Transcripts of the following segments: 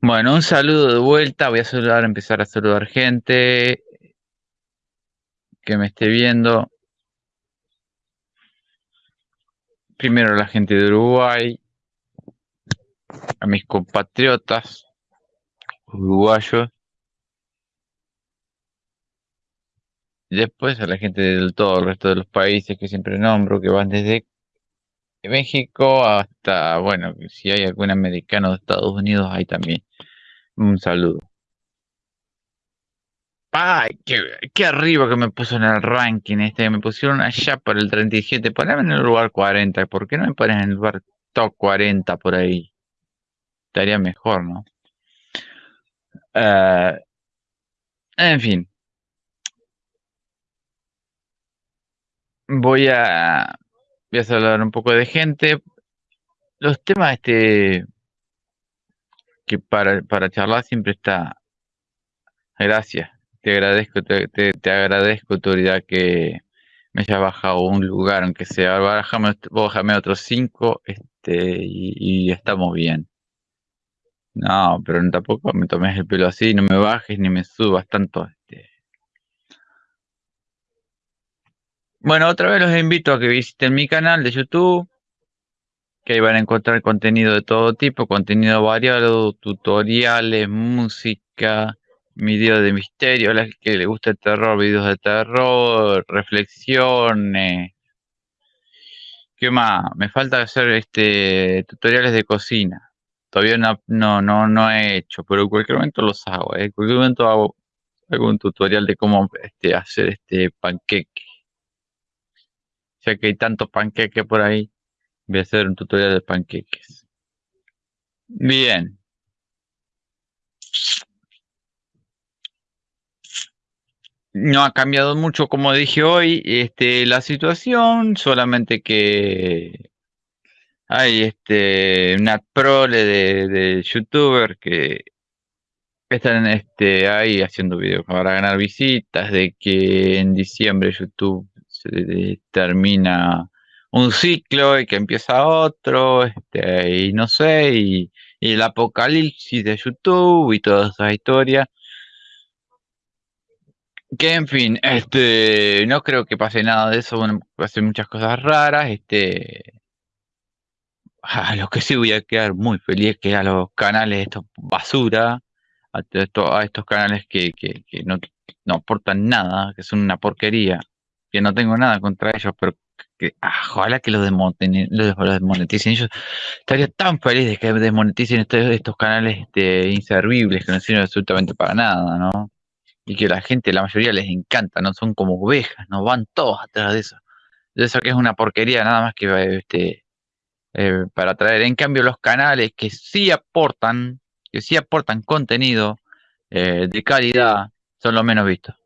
Bueno, un saludo de vuelta. Voy a saludar, empezar a saludar gente que me esté viendo. Primero la gente de Uruguay, a mis compatriotas uruguayos. Después a la gente de todo el resto de los países que siempre nombro, que van desde México hasta, bueno, si hay algún americano de Estados Unidos, ahí también. Un saludo. Ay, qué, arriba que me puso en el ranking este. Me pusieron allá por el 37. Poneme en el lugar 40. ¿Por qué no me pones en el lugar top 40 por ahí? Estaría mejor, ¿no? Eh, en fin. Voy a, voy a hablar un poco de gente. Los temas este que para, para charlar siempre está. Gracias. Te agradezco, te, te, agradezco, autoridad, que me haya bajado un lugar, aunque sea. Bájame, bájame otros cinco este, y, estamos bien. No, pero tampoco me tomes el pelo así, no me bajes ni me subas tanto. Este. Bueno, otra vez los invito a que visiten mi canal de YouTube, que ahí van a encontrar contenido de todo tipo, contenido variado, tutoriales, música, videos de misterio, a la que le gusta el terror, videos de terror, reflexiones. ¿Qué más? Me falta hacer este tutoriales de cocina. Todavía no, no, no, no he hecho, pero en cualquier momento los hago. ¿eh? En cualquier momento hago algún tutorial de cómo este, hacer este panqueque. Ya que hay tantos panqueques por ahí, voy a hacer un tutorial de panqueques. Bien. No ha cambiado mucho, como dije hoy, este, la situación, solamente que hay este, una prole de, de youtubers que están este, ahí haciendo videos para ganar visitas, de que en diciembre YouTube se termina un ciclo y que empieza otro, este, y no sé, y, el apocalipsis de YouTube y toda esa historia. Que en fin, este, no creo que pase nada de eso, bueno, hacer muchas cosas raras, este, a lo que sí voy a quedar muy feliz que a los canales estos basura, a, a estos canales que, que, que no, no, aportan nada, que son una porquería, que no tengo nada contra ellos, pero que ah, ojalá que los, desmoneticen. Yo estaría tan feliz de que desmoneticen estos, estos canales este, inservibles que no sirven absolutamente para nada, ¿no? y que la gente, la mayoría les encanta, no son como ovejas, no van todos atrás de eso. De eso que es una porquería nada más que este, eh, para traer. En cambio, los canales que sí aportan, que sí aportan contenido eh, de calidad, son los menos vistos.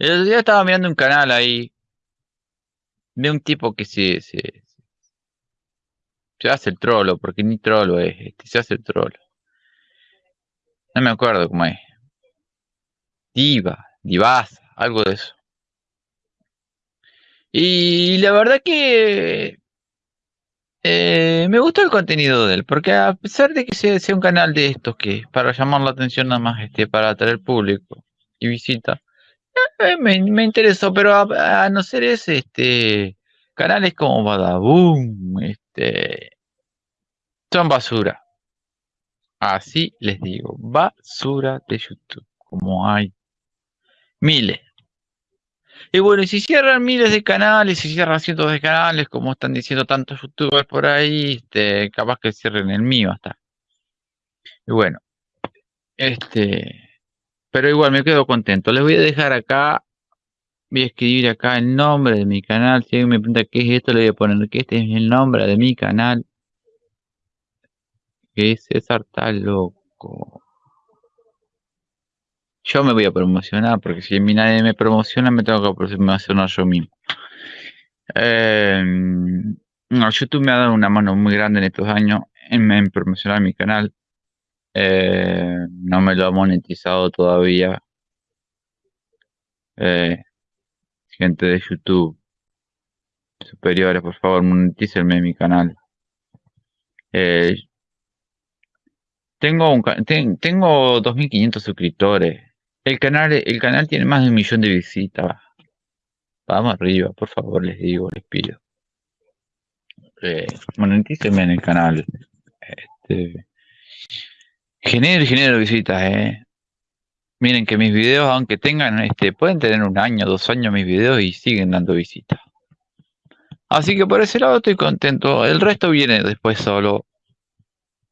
El otro día estaba mirando un canal ahí de un tipo que se, se, se hace el trolo, porque ni trolo es, este, se hace el trolo. No me acuerdo cómo es. Diva, divasa, algo de eso. Y la verdad que eh, me gustó el contenido de él, porque a pesar de que sea, un canal de estos que para llamar la atención nada más, este, para atraer público y visita, eh, me, interesó, pero a, no ser ese, este, canales como Badaboom, este, son basura. Así les digo, basura de YouTube, como hay miles. Y bueno, y si cierran miles de canales, si cierran cientos de canales, como están diciendo tantos youtubers por ahí, este, capaz que cierren el mío hasta. Y bueno, este, pero igual me quedo contento. Les voy a dejar acá, voy a escribir acá el nombre de mi canal. Si alguien me pregunta qué es esto, le voy a poner que este es el nombre de mi canal que César está loco. Yo me voy a promocionar, porque si nadie me promociona, me tengo que promocionar yo mismo. Em, YouTube me ha dado una mano muy grande en estos años en, promocionar mi canal. Eh, no me lo ha monetizado todavía. Eh, gente de YouTube. superiores, por favor, monetícenme mi canal. Eh, tengo un, tengo 2.500 suscriptores. El canal, el canal tiene más de un millón de visitas. Vamos arriba, por favor, les digo, les pido. Eh, en el canal. Este, genero genero visitas, eh. Miren que mis videos, aunque tengan, este, pueden tener un año, dos años mis videos y siguen dando visitas. Así que por ese lado estoy contento. El resto viene después solo.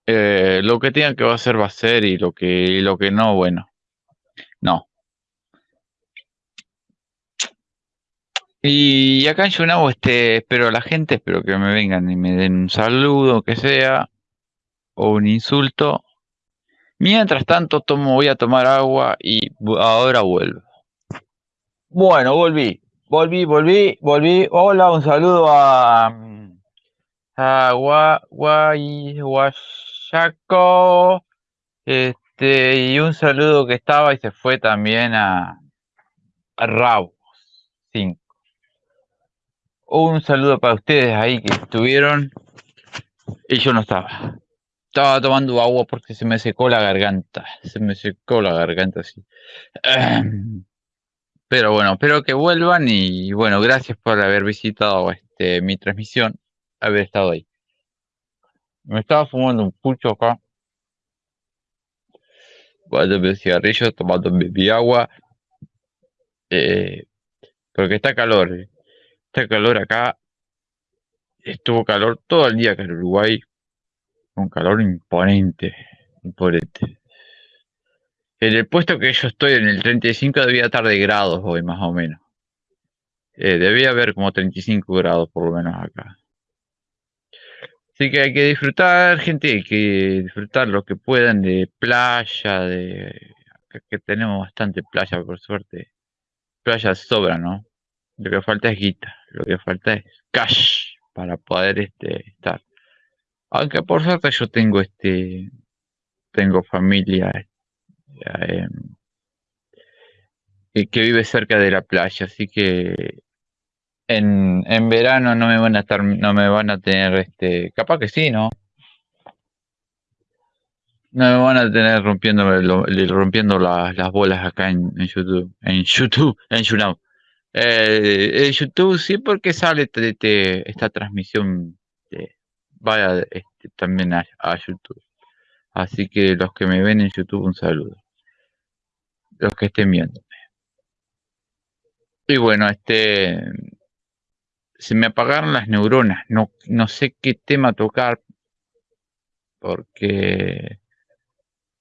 Eh, lo que tenga que va a ser va a ser y lo que, lo que no, bueno. No. Y acá en Yunao, este, espero a la gente, espero que me vengan y me den un saludo, que sea, o un insulto. Mientras tanto, tomo, voy a tomar agua y ahora vuelvo. Bueno, volví, volví, volví, volví. Hola, un saludo a, a Guayaco. Este, y un saludo que estaba y se fue también a, a Rabo 5. Un saludo para ustedes ahí que estuvieron y yo no estaba. Estaba tomando agua porque se me secó la garganta. Se me secó la garganta, sí. Pero bueno, espero que vuelvan y bueno, gracias por haber visitado este mi transmisión, haber estado ahí. Me estaba fumando un pucho acá. Cuando me cigarrillo, tomando mi agua. Eh, porque está calor. Eh. Está calor acá. Estuvo calor todo el día acá en Uruguay un calor imponente, imponente. En el puesto que yo estoy, en el 35, debía estar de grados hoy, más o menos. Eh, debía haber como 35 grados por lo menos acá. Así que hay que disfrutar, gente, hay que disfrutar lo que puedan de playa, de que tenemos bastante playa, por suerte. Playa sobra, ¿no? Lo que falta es guita, lo que falta es cash para poder este, estar. Aunque por suerte yo tengo este, tengo familia eh, que vive cerca de la playa, así que en, en verano no me van a estar, no me van a tener, este, capaz que sí, ¿no? No me van a tener rompiendo, rompiendo las bolas acá en, YouTube, en YouTube, en YouTube. Eh, en YouTube sí porque sale esta transmisión de, vaya este, también a, YouTube. Así que los que me ven en YouTube, un saludo. Los que estén viéndome. Y bueno, este se me apagaron las neuronas. No, no sé qué tema tocar porque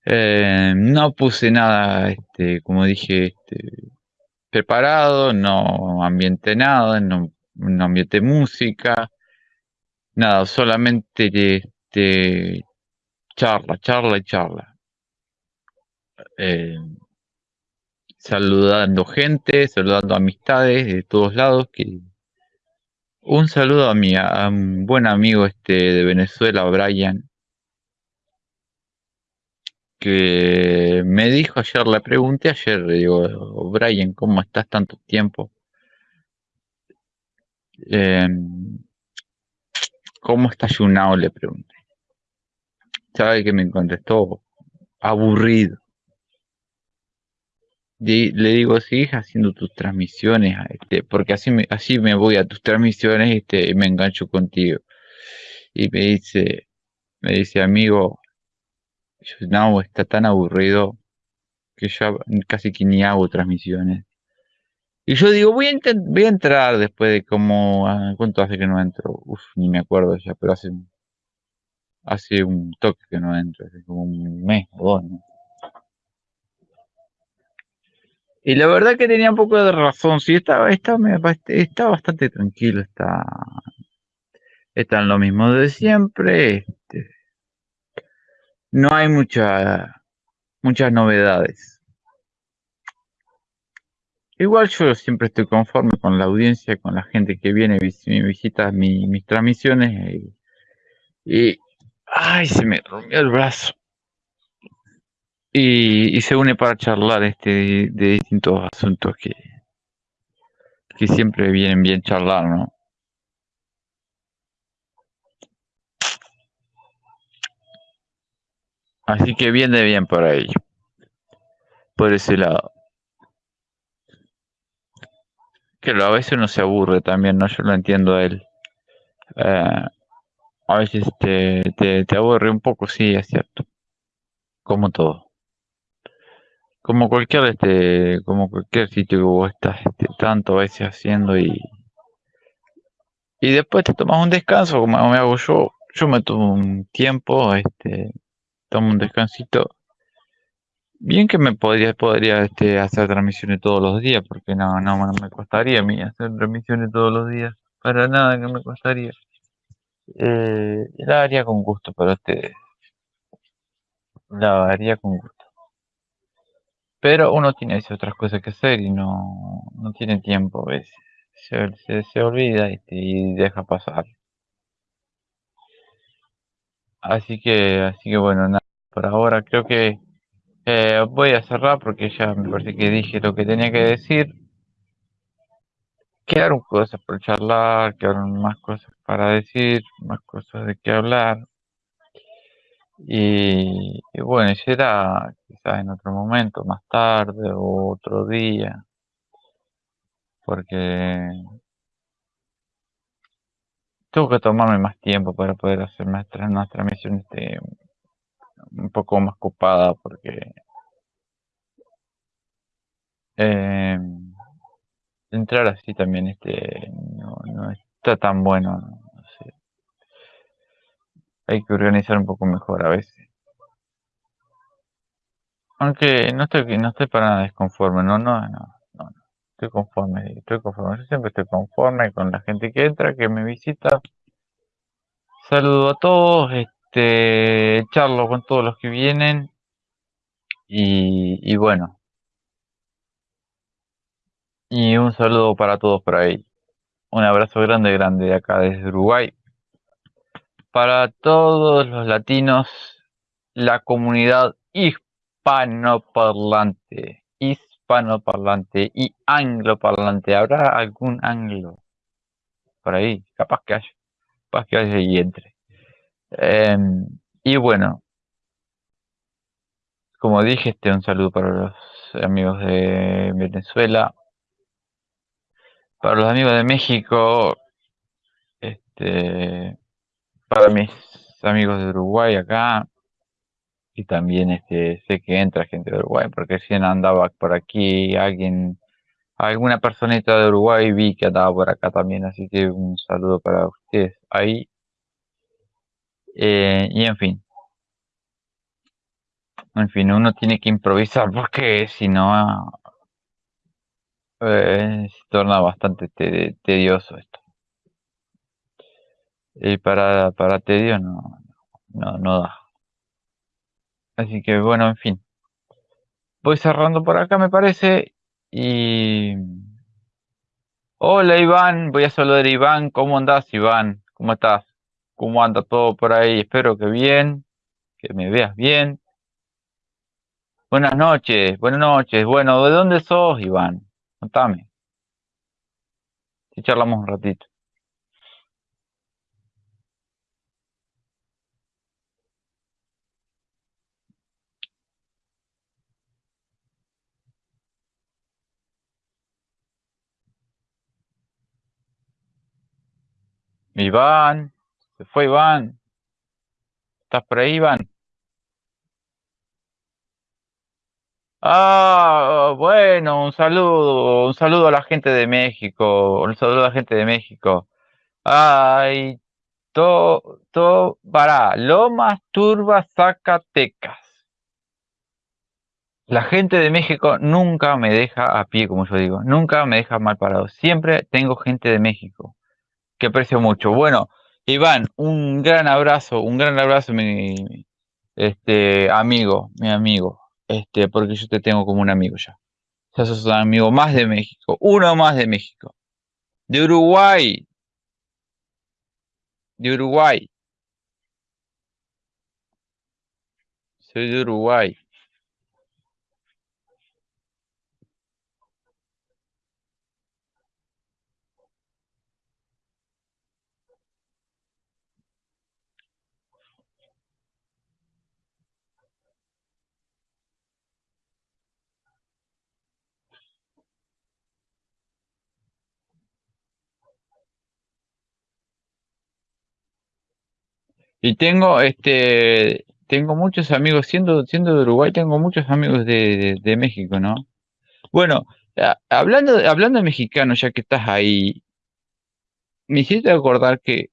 eh, no puse nada, este, como dije, este, preparado, no ambiente nada, no, no ambiente música, nada, solamente este, charla, charla y charla. Eh, saludando gente, saludando amistades de todos lados. Que... Un saludo a mi a buen amigo este de Venezuela, Brian, que me dijo ayer, le pregunté ayer, le digo, Brian, ¿cómo estás tanto tiempo? Eh, ¿Cómo está Yunao? Le pregunté. ¿Sabe que me contestó? Aburrido. le digo, sigues haciendo tus transmisiones, este, porque así me, así me voy a tus transmisiones este, y me engancho contigo. Y me dice, me dice, amigo, Yunao está tan aburrido que yo casi que ni hago transmisiones. Y yo digo, voy a, voy a entrar después de como, ah, ¿cuánto hace que no entro? Uf, ni me acuerdo ya, pero hace, hace un toque que no entro, hace como un mes o dos, ¿no? Y la verdad que tenía un poco de razón, sí, está, está, está bastante tranquilo, está, está en lo mismo de siempre, este, no hay mucha, muchas novedades. Igual yo siempre estoy conforme con la audiencia, con la gente que viene, visita mi, mis transmisiones y, ay, se me rompió el brazo. Y, y se une para charlar este de, distintos asuntos que, que siempre vienen bien charlar, ¿no? Así que bien de bien para ello. Por ese lado. Que a veces uno se aburre también, ¿no? Yo lo entiendo a él. Eh, a veces te, te, te aburre un poco, sí, es cierto. Como todo. Como cualquier este, como cualquier sitio que vos estás este, tanto a veces haciendo y y después te tomas un descanso como me hago yo yo me tomo un tiempo este tomo un descansito bien que me podría podría este hacer transmisiones todos los días porque no no, no me costaría a mí hacer transmisiones todos los días para nada que me costaría. Eh, la haría con gusto para ustedes la haría con gusto. Pero uno tiene otras cosas que hacer y no no tiene tiempo a veces. Se, se, se olvida este, y deja pasar. Así que, así que bueno, nada, por ahora creo que eh, voy a cerrar porque ya me parece que dije lo que tenía que decir. Quedaron cosas por charlar, quedaron más cosas para decir, más cosas de qué hablar. Y, y bueno, será quizás en otro momento, más tarde o otro día, porque tengo que tomarme más tiempo para poder hacer más, tra- unas transmisiones este, un poco más copadas, porque eh, entrar así también este no, no está tan bueno, no sé. Hay que organizar un poco mejor a veces. Aunque no estoy, no estoy para nada desconforme, no, no, no, no, no. Estoy conforme, estoy conforme. Yo siempre estoy conforme con la gente que entra, que me visita. Saludo a todos, este, charlo con todos los que vienen y, y bueno, y un saludo para todos por ahí. Un abrazo grande, grande de acá desde Uruguay. Para todos los latinos, la comunidad hispanoparlante, hispanoparlante y angloparlante. ¿Habrá algún anglo por ahí? Capaz que haya, capaz que haya y entre. Em, y bueno, como dije, este un saludo para los amigos de Venezuela, para los amigos de México, este, para mis amigos de Uruguay acá, y también este sé que entra gente de Uruguay, porque recién andaba por aquí alguien, alguna personita de Uruguay vi que andaba por acá también, así que un saludo para ustedes ahí. Eh, y en fin, en fin, uno tiene que improvisar porque si no eh, se torna bastante te- tedioso esto. Y para, para tedio no, no, no da. Así que bueno, en fin. Voy cerrando por acá me parece y Hola Iván, voy a saludar a Iván. ¿Cómo andás, Iván? ¿Cómo estás? ¿Cómo anda todo por ahí? Espero que bien, que me veas bien. Buenas noches, buenas noches. Bueno, ¿de dónde sos, Iván? Contame, si charlamos un ratito. Iván, se fue Iván. ¿Estás por ahí, Iván? Ah, bueno, un saludo, un saludo a la gente de México, un saludo a la gente de México. Ay, to, to, para, Lomas Turba, Zacatecas. La gente de México nunca me deja a pie, como yo digo, nunca me deja mal parado. Siempre tengo gente de México que aprecio mucho. Bueno, Iván, un gran abrazo, un gran abrazo, mi este amigo, mi amigo, este, porque yo te tengo como un amigo ya. Ya sos un amigo más de México, uno más de México. De Uruguay, de Uruguay. Soy de Uruguay. Y tengo, este, tengo muchos amigos, siendo, siendo de Uruguay, tengo muchos amigos de, de, México, ¿no? Bueno, hablando, hablando de mexicanos, ya que estás ahí, me hiciste acordar que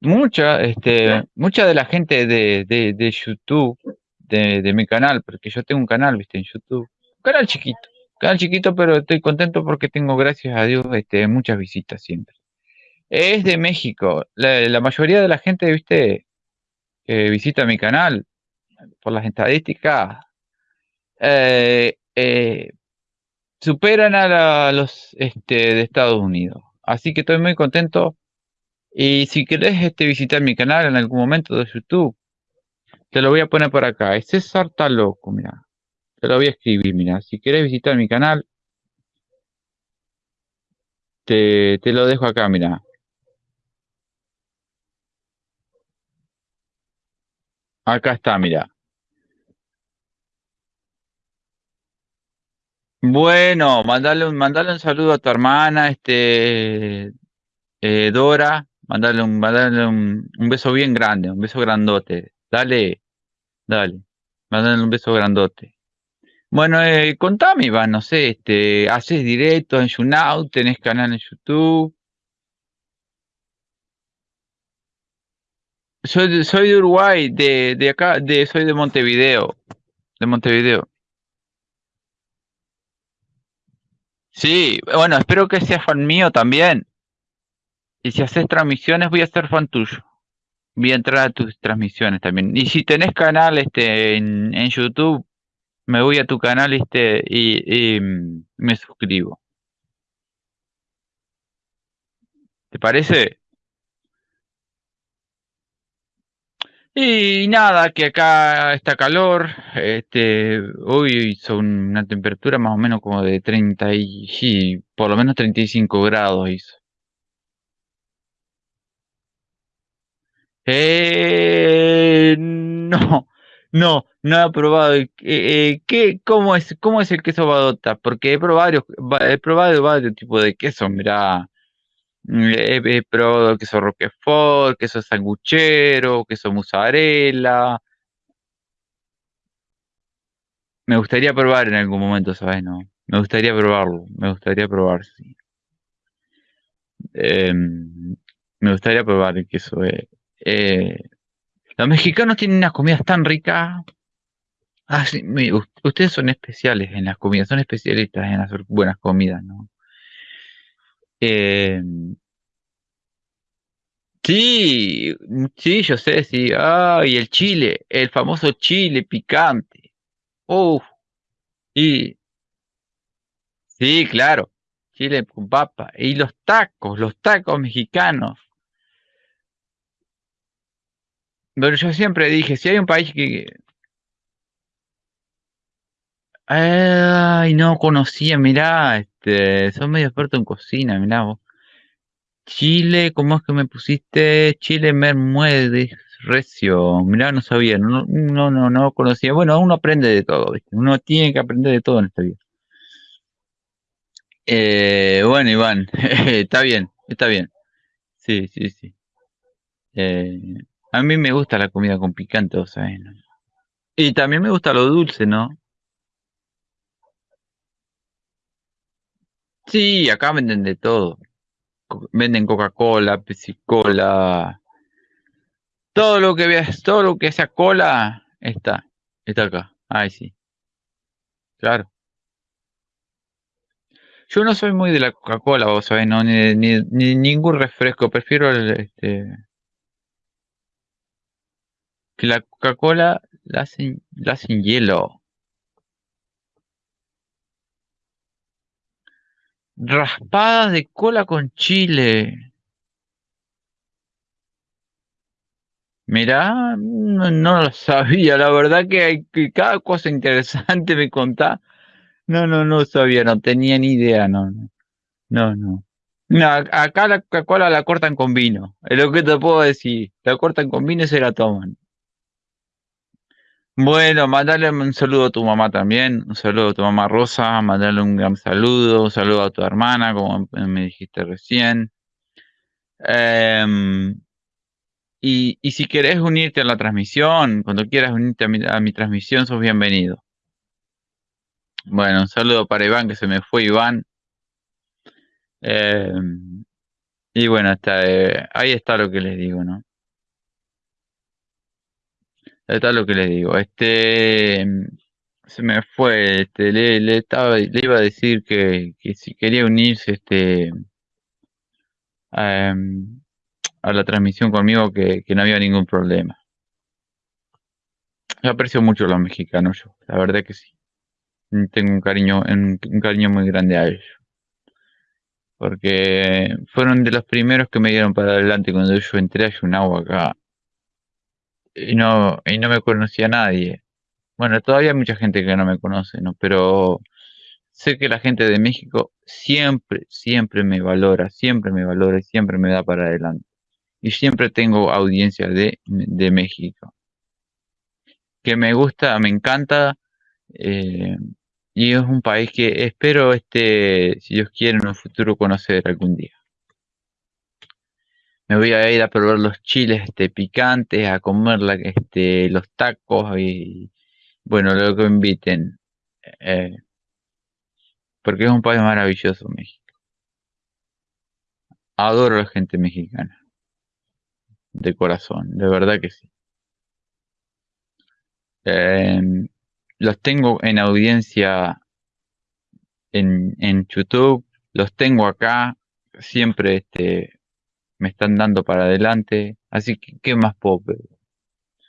mucha, este, mucha de la gente de, de, YouTube, de, de mi canal, porque yo tengo un canal, viste, en YouTube, canal chiquito, canal chiquito, pero estoy contento porque tengo, gracias a Dios, este, muchas visitas siempre. Es de México. La, mayoría de la gente, viste, que visita mi canal, por las estadísticas, eh, eh, superan a los este, de Estados Unidos. Así que estoy muy contento. Y si querés este, visitar mi canal en algún momento de YouTube, te lo voy a poner por acá. Es César Taloco, mira. Te lo voy a escribir, mira. Si querés visitar mi canal, te, te lo dejo acá, mira. Acá está, mira. Bueno, mandale un, mandale un saludo a tu hermana, este, eh, Dora. Mandale un, mandale un, un beso bien grande, un beso grandote. Dale, dale. Mandale un beso grandote. Bueno, eh, contame, Iván, no sé, este, haces directos en YouNow, tenés canal en YouTube. Soy de, soy de Uruguay, de, de acá, de, soy de Montevideo, de Montevideo. Sí, bueno, espero que seas fan mío también. Y si haces transmisiones, voy a ser fan tuyo. Voy a entrar a tus transmisiones también. Y si tenés canal este en, en YouTube, me voy a tu canal este y, y, mm, me suscribo. ¿Te parece? Y nada, que acá está calor, este, hoy hizo una temperatura más o menos como de 30 y, por lo menos 35 grados hizo. Eh, no, no, no he probado. eh, eh, ¿qué, cómo es, cómo es el queso badota? Porque he probado he probado varios tipos de queso, mirá, he, he probado queso roquefort, queso sanguchero, queso mozzarella. Me gustaría probar en algún momento, ¿sabes? No, me gustaría probarlo, me gustaría probar, sí. Em, me gustaría probar el queso. eh. Eh, los mexicanos tienen unas comidas tan ricas. Ah, sí, ustedes son especiales en las comidas, son especialistas en hacer buenas comidas, ¿no? Em, sí, sí, yo sé, sí. Ah, y el chile, el famoso chile picante. Uf, y sí, claro, chile con papa. Y los tacos, los tacos mexicanos. Pero yo siempre dije, si hay un país que... Ay, no conocía, mirá, este, medio experto en cocina, mirá vos. Chile, ¿cómo es que me pusiste? Chile Mermuedes Recio. Mirá, no sabía, no, no, no, no conocía. Bueno, uno aprende de todo, ¿viste? Uno tiene que aprender de todo en esta vida. Eh, bueno, Iván, está bien, está bien. Sí, sí, sí. Eh, a mí me gusta la comida con picante, ¿no? Y también me gusta lo dulce, ¿no? Sí, acá venden de todo. Venden Coca-Cola, Pepsi-Cola, todo lo que veas, todo lo que sea cola está, está acá. Ay, sí, claro. Yo no soy muy de la Coca-Cola, vos sabés, no, ni, ni, ni ningún refresco, prefiero el, este, que la Coca-Cola la hacen, la hacen hielo. Raspadas de cola con chile. Mirá, no, lo sabía, la verdad que, hay, que cada cosa interesante me contá. No, no, no sabía, no tenía ni idea, no, no, no. no. No, ac- acá la Coca-Cola la cortan con vino, es lo que te puedo decir. La cortan con vino y se la toman. Bueno, mandale un saludo a tu mamá también, un saludo a tu mamá Rosa, mandale un gran saludo, un saludo a tu hermana, como me dijiste recién. Em, Y, y si querés unirte a la transmisión, cuando quieras unirte a mi, a mi transmisión, sos bienvenido. Bueno, un saludo para Iván, que se me fue Iván. Eh, y bueno, está, eh, ahí está lo que les digo, ¿no? Está lo que les digo. Este se me fue, este, le, le estaba, le iba a decir que, que si quería unirse este a, a la transmisión conmigo que, que no había ningún problema. Yo aprecio mucho a los mexicanos, yo, la verdad que sí. Tengo un cariño, un, un cariño muy grande a ellos. Porque fueron de los primeros que me dieron para adelante cuando yo entré a Yunagua acá. Y no, y no me conocía nadie. Bueno, todavía hay mucha gente que no me conoce, ¿no? Pero sé que la gente de México siempre, siempre me valora, siempre me valora y siempre me da para adelante. Y siempre tengo audiencia de, de México. Que me gusta, me encanta. eh, y es un país que espero, este, si Dios quiere, en un futuro conocer algún día. Me voy a ir a probar los chiles este, picantes, a comer la, este, los tacos y, bueno, lo que inviten. eh, porque es un país maravilloso, México. Adoro a la gente mexicana. De corazón, de verdad que sí. Eh, los tengo en audiencia en, en YouTube, los tengo acá, siempre este, me están dando para adelante, así que ¿qué más puedo?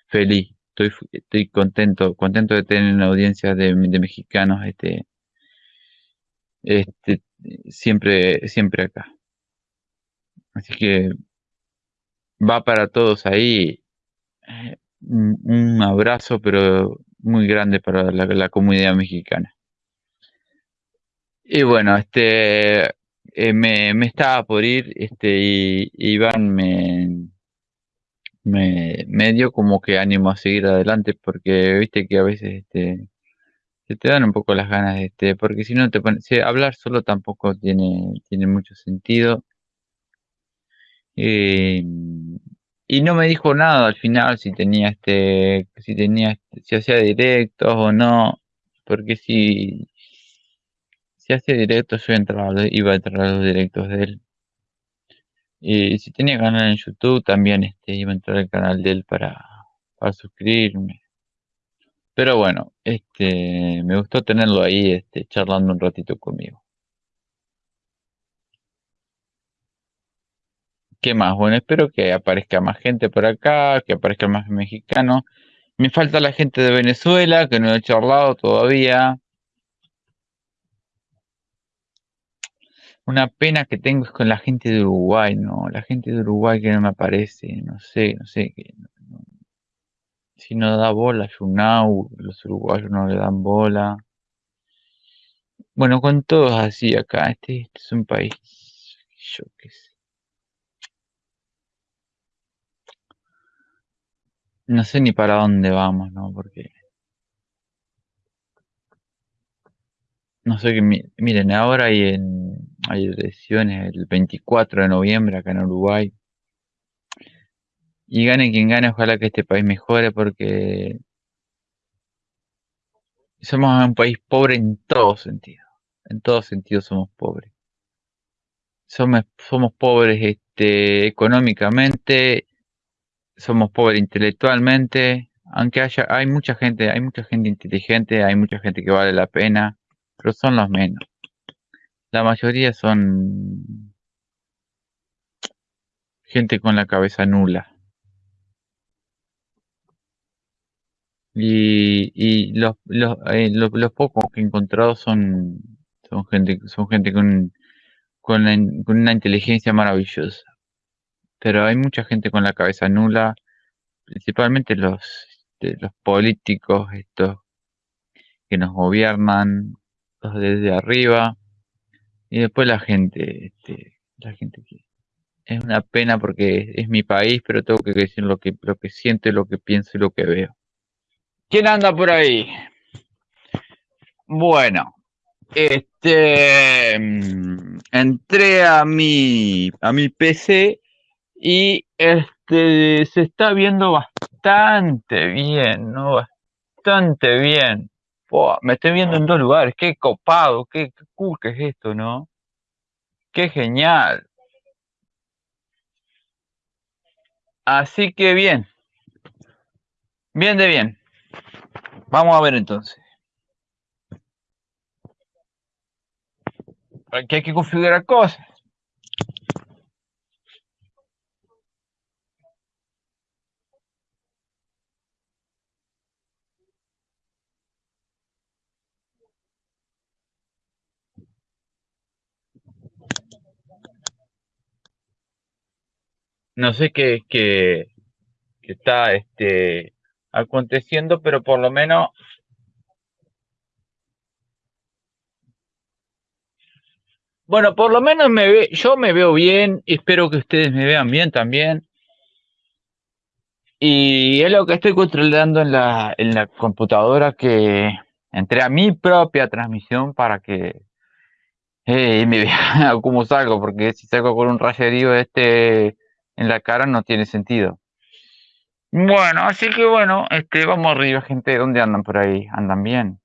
Feliz, estoy, estoy contento, contento de tener una audiencia de, mexicanos este, este, siempre, siempre acá. Así que va para todos ahí eh, un, abrazo, pero muy grande para la comunidad mexicana. Y bueno, este eh, me, me estaba por ir, este, y Iván me, me, dio como que ánimo a seguir adelante, porque viste que a veces este, se te dan un poco las ganas, este, porque si no te pones, hablar solo tampoco tiene, tiene mucho sentido. Eh, y no me dijo nada al final si tenía este, si tenía, si hacía directos o no, porque si, si hacía directos entraba, iba a entrar a los directos de él. Y si tenía canal en YouTube también este, iba a entrar al canal de él para, para suscribirme. Pero bueno, este, me gustó tenerlo ahí, este, charlando un ratito conmigo. ¿Qué más? Bueno, espero que aparezca más gente por acá, que aparezca más mexicanos. Me falta la gente de Venezuela, que no he charlado todavía. Una pena que tengo es con la gente de Uruguay, ¿no? La gente de Uruguay que no me aparece, no sé, no sé. Que, si no da bola Yunau, los uruguayos no le dan bola. Bueno, con todos así acá, este, este es un país, yo qué sé. No sé ni para dónde vamos, ¿no? Porque, no sé qué, mi- miren, ahora hay, en, hay elecciones el 24 de noviembre acá en Uruguay. Y gane quien gane, ojalá que este país mejore porque somos un país pobre en todo sentido. En todo sentido somos pobres. Somos, somos pobres este, económicamente, somos pobres intelectualmente, aunque haya, hay mucha gente, hay mucha gente inteligente, hay mucha gente que vale la pena, pero son los menos. La mayoría son gente con la cabeza nula. Y, y los, los, eh, los, pocos que he encontrado son, son gente, son gente con, con una inteligencia maravillosa. Pero hay mucha gente con la cabeza nula, principalmente los, este, los políticos, estos que nos gobiernan, los desde arriba, y después la gente, este, la gente que es una pena porque es, mi país, pero tengo que decir lo que, lo que siento, lo que pienso y lo que veo. ¿Quién anda por ahí? Bueno, este mm, entré a mi a mi PC Y este se está viendo bastante bien, ¿no? Bastante bien. Me estoy viendo en dos lugares, qué copado, qué, qué cool que es esto, ¿no? Qué genial. Así que bien. Bien de bien. Vamos a ver entonces. Aquí hay que configurar cosas. No sé qué, qué, qué está este, aconteciendo, pero por lo menos Bueno, por lo menos me ve, yo me veo bien, espero que ustedes me vean bien también. Y es lo que estoy controlando en la, en la computadora que entré a mi propia transmisión para que eh, me vea cómo salgo, porque si salgo con un rayerío este en la cara no tiene sentido. Bueno, así que bueno, este, vamos arriba, gente. ¿Dónde andan por ahí? ¿Andan bien?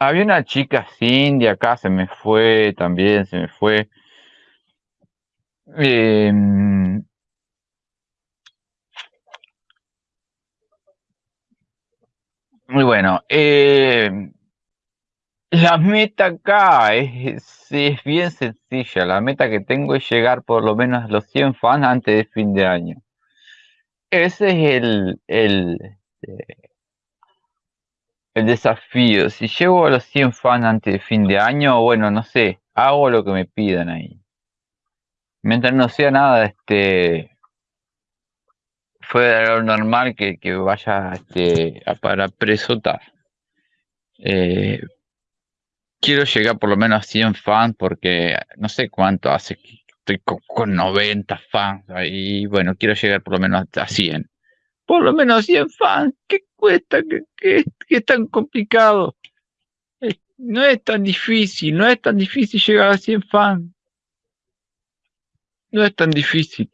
Había una chica Cindy acá, se me fue también, se me fue. Eh, muy bueno. Eh, la meta acá es, es, bien sencilla. La meta que tengo es llegar por lo menos a los 100 fans antes de fin de año. Ese es el, el, este, el desafío. Si llego a los 100 fans antes de fin de año, bueno, no sé, hago lo que me pidan ahí. Mientras no sea nada, este, de lo normal que, que vaya este, a para presotar. Eh, quiero llegar por lo menos a 100 fans porque no sé cuánto hace que estoy con, 90 fans ahí. Bueno, quiero llegar por lo menos a 100. Por lo menos 100 fans. ¿Qué cuesta? ¿Qué, qué, es tan complicado? no es tan difícil, no es tan difícil llegar a 100 fans. No es tan difícil.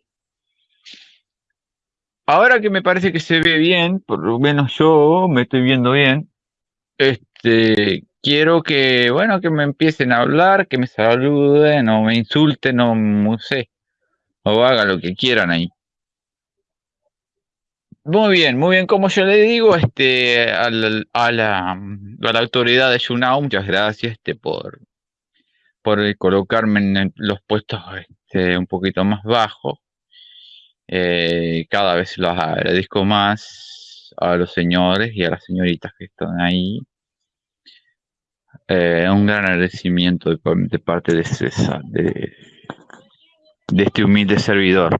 Ahora que me parece que se ve bien, por lo menos yo me estoy viendo bien, este, quiero que, bueno, que me empiecen a hablar, que me saluden o me insulten o no sé, o hagan lo que quieran ahí. Muy bien, muy bien. Como yo le digo, este, a la, a la, autoridad de Yunao, muchas gracias este, por, por colocarme en los puestos este, un poquito más bajos. Eh, cada vez los agradezco más a los señores y a las señoritas que están ahí. Eh, un gran agradecimiento de, parte de César, de, este humilde servidor,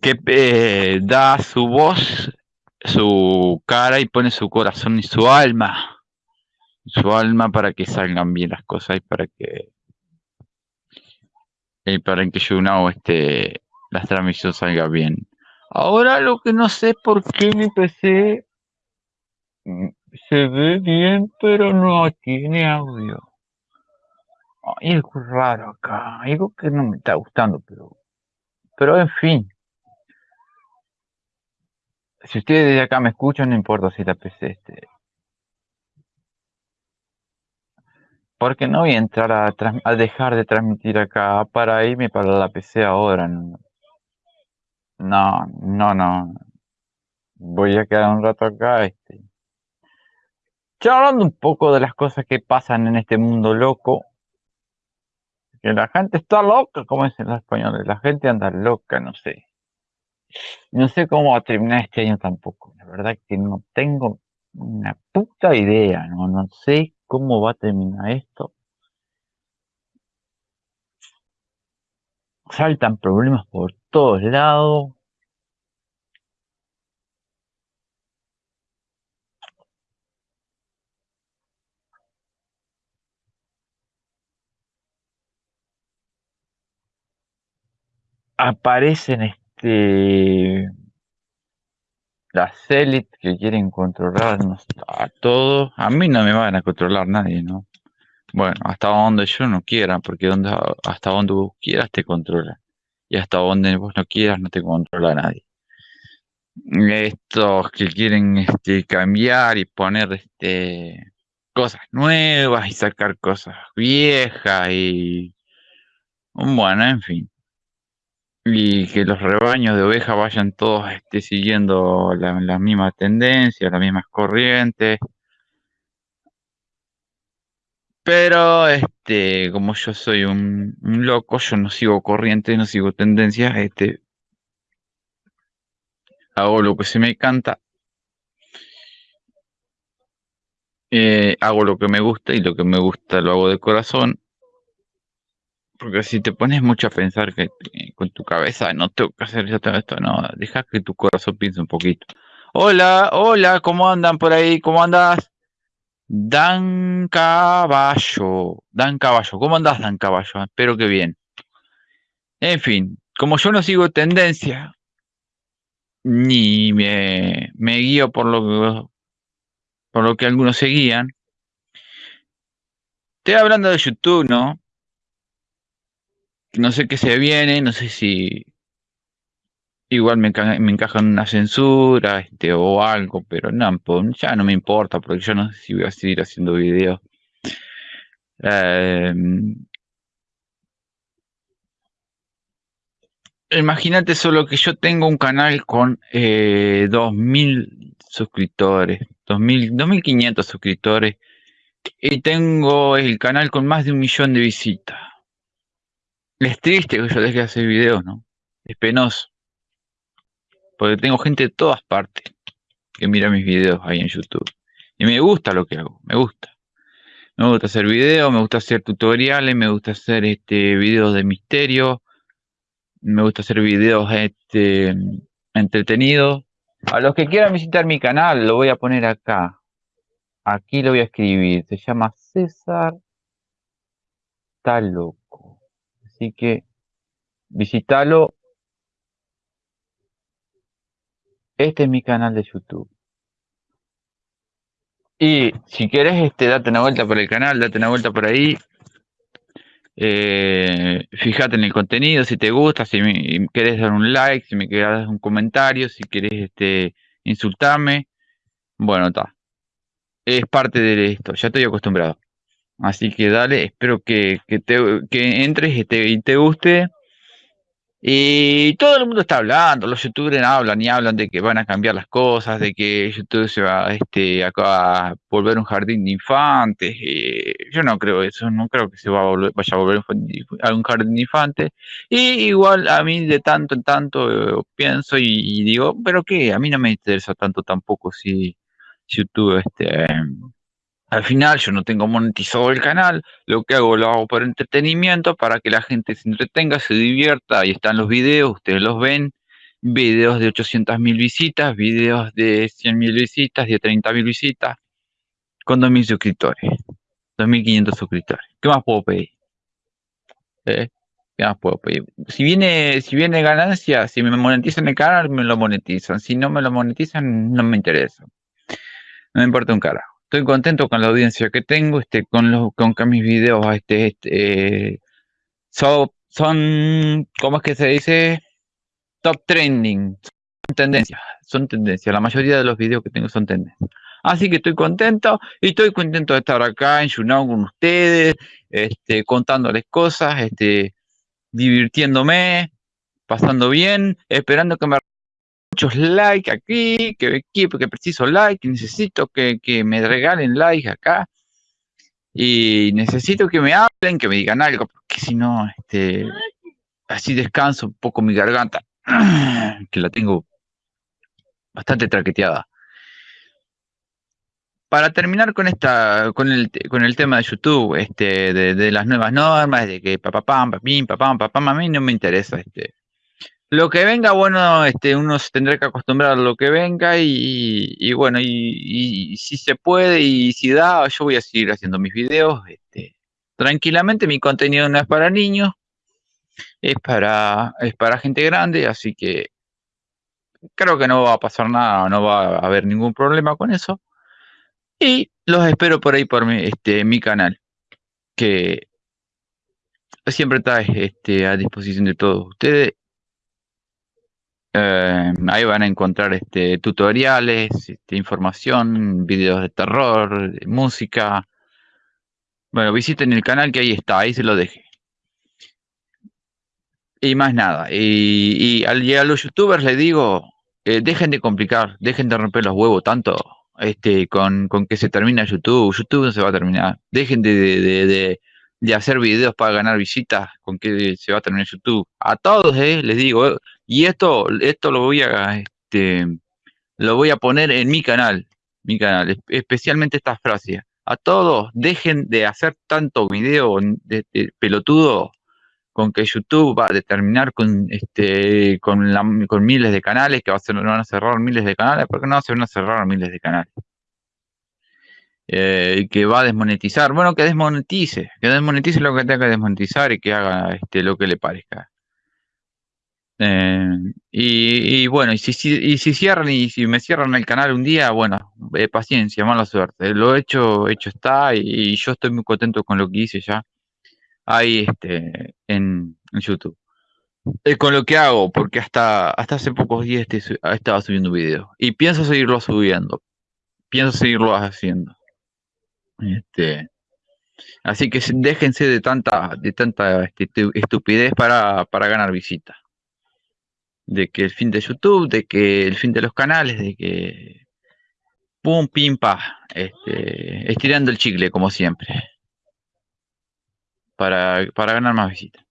que eh, da su voz, su cara y pone su corazón y su alma, su alma para que salgan bien las cosas y para que y para que Junao este la transmisión salga bien. Ahora lo que no sé por qué PC mm, se ve bien, pero no tiene audio. Hay algo raro acá, algo que no me está gustando, pero, pero en fin. Si ustedes de acá me escuchan, no importa si la PC este. Porque no voy a entrar a, a dejar de transmitir acá para irme para la PC ahora. No, no, no. no. Voy a quedar un rato acá. Este. Ya un poco de las cosas que pasan en este mundo loco, que la gente está loca, como dicen los españoles, la gente anda loca, no sé. No sé cómo va a terminar este año tampoco, la verdad que no tengo una puta idea, no, no sé cómo va a terminar esto. Saltan problemas por todos lados. Aparecen este las élites que quieren controlarnos a todos. A mí no me van a controlar nadie, ¿no? Bueno, hasta donde yo no quiera, porque donde, hasta donde vos quieras te controla. Y hasta donde vos no quieras no te controla nadie. Estos que quieren este, cambiar y poner este, cosas nuevas y sacar cosas viejas y... Bueno, en fin. Y que los rebaños de ovejas vayan todos este, siguiendo la, la misma tendencia, las mismas corrientes. Pero, este, como yo soy un, loco, yo no sigo corriente, no sigo tendencias, este, hago lo que se me canta, eh, hago lo que me gusta y lo que me gusta lo hago de corazón. Porque si te pones mucho a pensar que eh, con tu cabeza no tengo que hacer esto, esto, no, deja que tu corazón piense un poquito. Hola, hola, ¿cómo andan por ahí? ¿Cómo andas? Dan Caballo, Dan Caballo, ¿cómo andás, Dan Caballo? Espero que bien. En fin, como yo no sigo tendencia, ni me, me guío por lo que por lo que algunos seguían. Estoy hablando de YouTube, ¿no? No sé qué se viene, no sé si igual me, me encaja en una censura este, o algo, pero no, ya no me importa porque yo no sé si voy a seguir haciendo videos. Eh, Imagínate solo que yo tengo un canal con eh, 2.000 suscriptores, 2.000, 2.500 suscriptores y tengo el canal con más de un millón de visitas. Es triste que yo deje de hacer videos, ¿no? Es penoso. Porque tengo gente de todas partes que mira mis videos ahí en YouTube. Y me gusta lo que hago, me gusta. Me gusta hacer videos, me gusta hacer tutoriales, me gusta hacer este videos de misterio, me gusta hacer videos este, entretenidos. A los que quieran visitar mi canal, lo voy a poner acá. Aquí lo voy a escribir. Se llama César Taloco. Así que visítalo. Este es mi canal de YouTube. Y si quieres, este, date una vuelta por el canal, date una vuelta por ahí. Eh, fíjate en el contenido, si te gusta, si me, querés dar un like, si me querés dar un comentario, si querés este, insultarme. Bueno, está. Es parte de esto, ya estoy acostumbrado. Así que dale, espero que, que, te, que entres este, y te guste. Y todo el mundo está hablando, los youtubers hablan y hablan de que van a cambiar las cosas, de que YouTube se va este, a volver un jardín de infantes. Eh, yo no creo eso, no creo que se va a volver, vaya a volver a un jardín de infantes. Y igual a mí de tanto en tanto eh, pienso y, digo, pero qué, a mí no me interesa tanto tampoco si YouTube este, al final yo no tengo monetizado el canal, lo que hago lo hago por entretenimiento, para que la gente se entretenga, se divierta, ahí están los videos, ustedes los ven, videos de 800 mil visitas, videos de 100 mil visitas, de 30 mil visitas, con 2.000 suscriptores, 2.500 suscriptores. ¿Qué más puedo pedir? ¿Eh? ¿Qué más puedo pedir? Si viene, si viene ganancia, si me monetizan el canal, me lo monetizan. Si no me lo monetizan, no me interesa. No me importa un carajo estoy contento con la audiencia que tengo, este, con los, con que mis videos, este, este, son, son, ¿cómo es que se dice? Top trending, son tendencias, son tendencias, la mayoría de los videos que tengo son tendencias. Así que estoy contento y estoy contento de estar acá en YouNow con ustedes, este, contándoles cosas, este, divirtiéndome, pasando bien, esperando que me muchos likes aquí, que, que, preciso like, necesito que, me regalen like acá. Y necesito que me hablen, que me digan algo, porque si no, este, así descanso un poco mi garganta, que la tengo bastante traqueteada. Para terminar con esta, con el, con el tema de YouTube, este, de, de las nuevas normas, de que papá pam, papín, papá, papá, a mí no me interesa, este, lo que venga, bueno, este, uno se tendrá que acostumbrar a lo que venga y, y bueno, y, y, si se puede y si da, yo voy a seguir haciendo mis videos. Este, tranquilamente, mi contenido no es para niños, es para, es para gente grande, así que creo que no va a pasar nada, no va a haber ningún problema con eso. Y los espero por ahí por mi, este, mi canal. que siempre está este, a disposición de todos ustedes. Eh, ahí van a encontrar este, tutoriales, este, información, videos de terror, música. Bueno, visiten el canal que ahí está, ahí se lo dejé. Y más nada. Y, a los youtubers les digo, eh, dejen de complicar, dejen de romper los huevos tanto este, con, con que se termina YouTube. YouTube no se va a terminar. Dejen de, de, de, hacer videos para ganar visitas con que se va a terminar YouTube. A todos eh, les digo, y esto, esto lo voy a este, lo voy a poner en mi canal, mi canal, especialmente estas frases. A todos, dejen de hacer tanto video de pelotudo con que YouTube va a determinar con este con, la, con miles de canales, que va a ser, van a cerrar miles de canales, porque no se van a cerrar miles de canales. Eh, que va a desmonetizar, bueno, que desmonetice, que desmonetice lo que tenga que desmonetizar y que haga este, lo que le parezca. Eh, y, bueno, y si, y si cierran y si me cierran el canal un día, bueno, eh, paciencia, mala suerte. Lo hecho, hecho está y, yo estoy muy contento con lo que hice ya ahí este, en, YouTube. Eh, con lo que hago, porque hasta, hasta hace pocos días este, estaba subiendo videos. Y pienso seguirlo subiendo. Pienso seguirlo haciendo. Este, así que déjense de tanta, de tanta estupidez para, para ganar visitas. De que el fin de YouTube, de que el fin de los canales, de que pum, pim, pa, este, estirando el chicle como siempre para, ganar más visitas.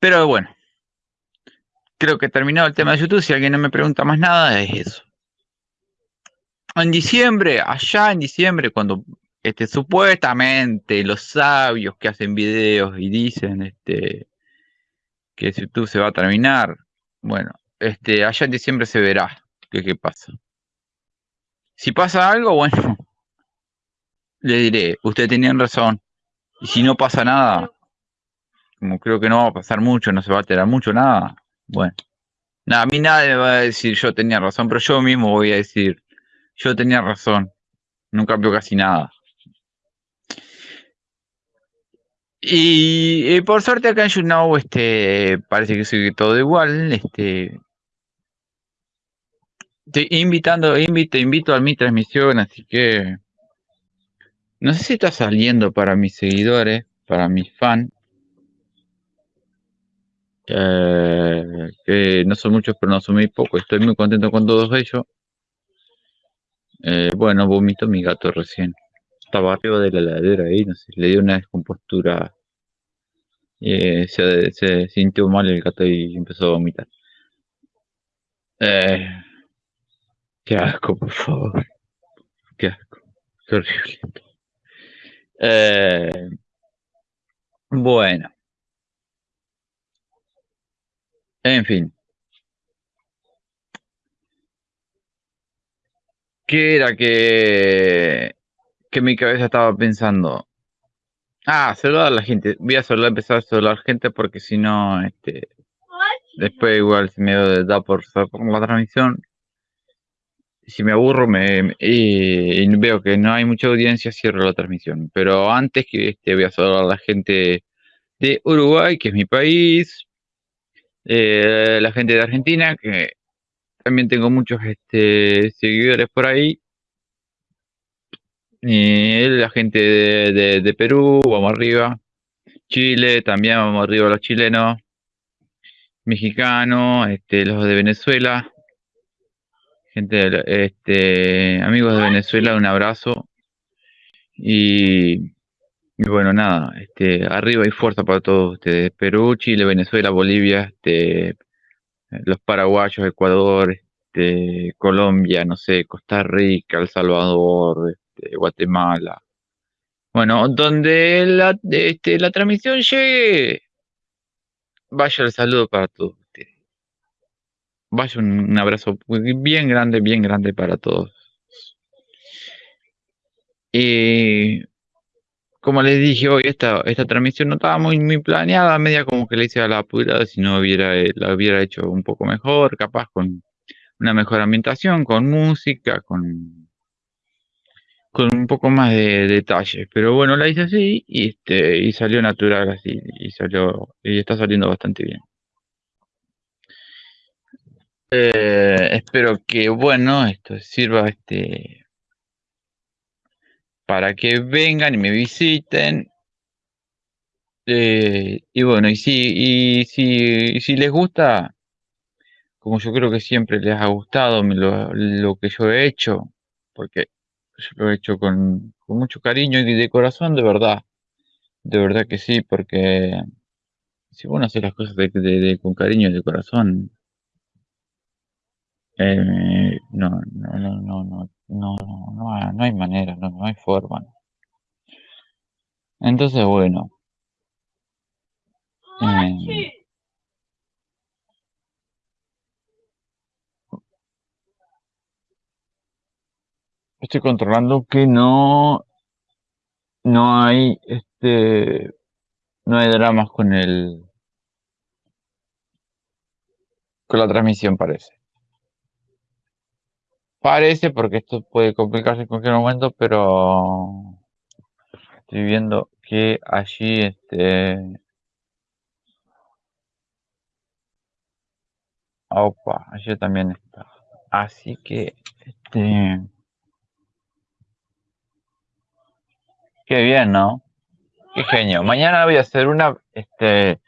Pero bueno, creo que terminado el tema de YouTube. Si alguien no me pregunta más nada, es eso. En diciembre, allá en diciembre, cuando este, supuestamente los sabios que hacen videos y dicen este, que YouTube se va a terminar, bueno, este, allá en diciembre se verá qué, qué pasa. Si pasa algo, bueno, le diré, ustedes tenían razón, y si no pasa nada, como creo que no va a pasar mucho, no se va a alterar mucho, nada, bueno. Nada, a mí nadie me va a decir yo tenía razón, pero yo mismo voy a decir, yo tenía razón, no cambió casi nada. Y, por suerte acá en YouNow, este, parece que sigue todo igual, este, te invitando, invito, invito a mi transmisión, así que no sé si está saliendo para mis seguidores, para mis fans. Eh, que no son muchos, pero no son muy pocos. Estoy muy contento con todos ellos. Eh, bueno, vomito mi gato recién. Estaba arriba de la ladera ahí, no sé, le dio una descompostura. Eh, se, se, sintió mal el gato y empezó a vomitar. qué asco, por favor. Qué asco. Qué horrible. Eh, bueno. En fin. ¿Qué era que, que mi cabeza estaba pensando? Ah, saludar a la gente. Voy a saludar, empezar a saludar gente porque si no, este, después igual se me da por, por la transmisión si me aburro me, y, veo que no hay mucha audiencia, cierro la transmisión. Pero antes que este, voy a saludar a la gente de Uruguay, que es mi país, eh, la gente de Argentina, que también tengo muchos este, seguidores por ahí, y la gente de, de Perú, vamos arriba, Chile, también vamos arriba los chilenos, mexicanos, este, los de Venezuela, gente, este, amigos de Venezuela, un abrazo. Y, bueno, nada, este, arriba y fuerza para todos ustedes. Perú, Chile, Venezuela, Bolivia, este, los paraguayos, Ecuador, este, Colombia, no sé, Costa Rica, El Salvador, este, Guatemala. Bueno, donde la, este, la transmisión llegue, vaya el saludo para todos. Vaya un, abrazo bien grande, bien grande para todos. Y como les dije hoy, esta, esta transmisión no estaba muy, muy planeada, media como que le hice a la apurada, si no hubiera, la hubiera hecho un poco mejor, capaz con una mejor ambientación, con música, con, con un poco más de detalle. Pero bueno, la hice así y, este, y salió natural así. Y salió, y está saliendo bastante bien. Eh, espero que, bueno, esto sirva este para que vengan y me visiten. Eh, y bueno, y si, y si, si les gusta, como yo creo que siempre les ha gustado lo, lo que yo he hecho, porque yo lo he hecho con, mucho cariño y de corazón, de verdad. De verdad que sí, porque si uno hace las cosas de, de, con cariño y de corazón, eh, no, no, no, no, no, no, no, no hay manera, no, no hay forma. Entonces, bueno. Eh, estoy controlando que no no hay este no hay dramas con el con la transmisión parece parece porque esto puede complicarse en cualquier momento pero estoy viendo que allí este opa allí también está así que este Qué bien, ¿no? Qué genio. Mañana voy a hacer una, este,